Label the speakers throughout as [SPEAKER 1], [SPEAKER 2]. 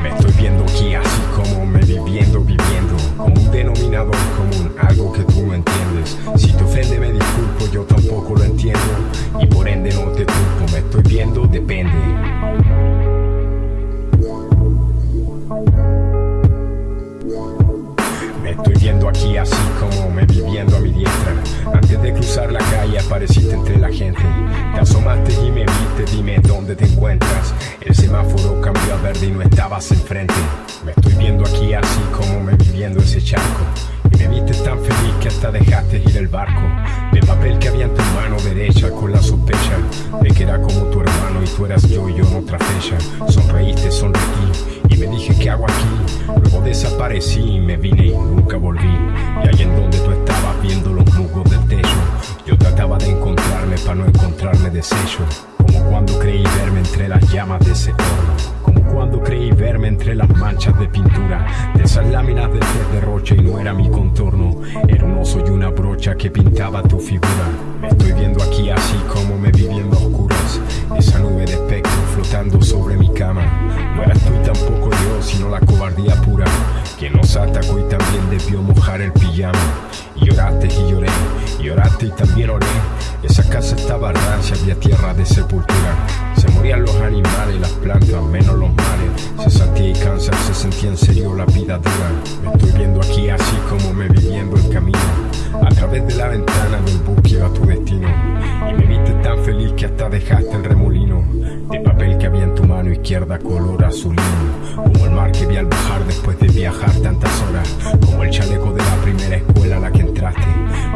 [SPEAKER 1] Me estoy viendo guía. Estoy viendo aquí así como me viviendo a mi diestra. Antes de cruzar la calle apareciste entre la gente. Te asomaste y me viste, dime dónde te encuentras. El semáforo cambió a verde y no estabas enfrente. Me estoy viendo aquí así como me viviendo ese charco. Y me viste tan feliz que hasta dejaste ir el barco. De papel que había en tu mano derecha con la sospecha De que era como tu hermano y tú eras yo y yo en otra fecha desaparecí me vine y nunca volví. Y ahí en donde tú estabas viendo los musgos del techo Yo trataba de encontrarme para no encontrarme deshecho Como cuando creí verme entre las llamas de ese horno. Como cuando creí verme entre las manchas de pintura De esas láminas de tez de rocha y no era mi contorno. Era un oso y una brocha que pintaba tu figura. Me estoy viendo aquí así como me vi viendo a oscuras flotando sobre mi cama. No eras tú y tampoco yo, sino la cobardía pura Que nos atacó y también debió mojar el pijama. Y lloraste y lloré, y lloraste y también oré. Esa casa estaba rancia, había tierra de sepultura. Se morían los animales, las plantas, menos los males Se sentía y cáncer, se sentía en serio la vida dura. Me estoy viendo aquí así como me vi viendo el camino. A través de la ventana del bus que iba a tu destino. Y me viste tan feliz que hasta dejaste el remolino De papel que había en tu mano izquierda color azulino. Como el mar que vi al bajar después de viajar tantas horas. Como el chaleco de la primera escuela a la que entraste.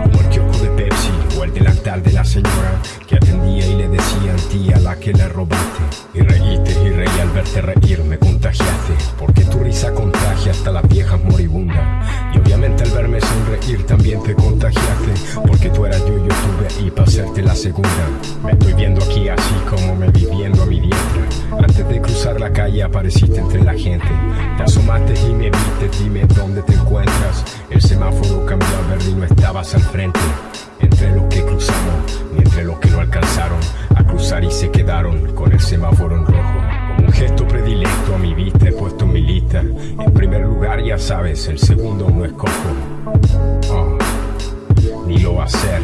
[SPEAKER 1] Como el kiosco de Pepsi o el delantal de la señora Que atendía y le decía a ti a la que le robaste Y reíste y reí al verte reír me contagiaste. Porque tu risa contagia hasta las viejas moribundas. Y obviamente al verme sonreír también te contagiaste. Porque tú eras yo y yo estuve ahí para hacerte la segunda. Me estoy calle apareciste entre la gente. Te asomaste y me viste, dime dónde te encuentras. El semáforo cambió a verde y no estabas al frente. Entre los que cruzamos y entre los que no alcanzaron A cruzar y se quedaron con el semáforo en rojo. Como un gesto predilecto a mi vista he puesto en mi lista. En primer lugar ya sabes, el segundo no escojo Oh, ni lo va a hacer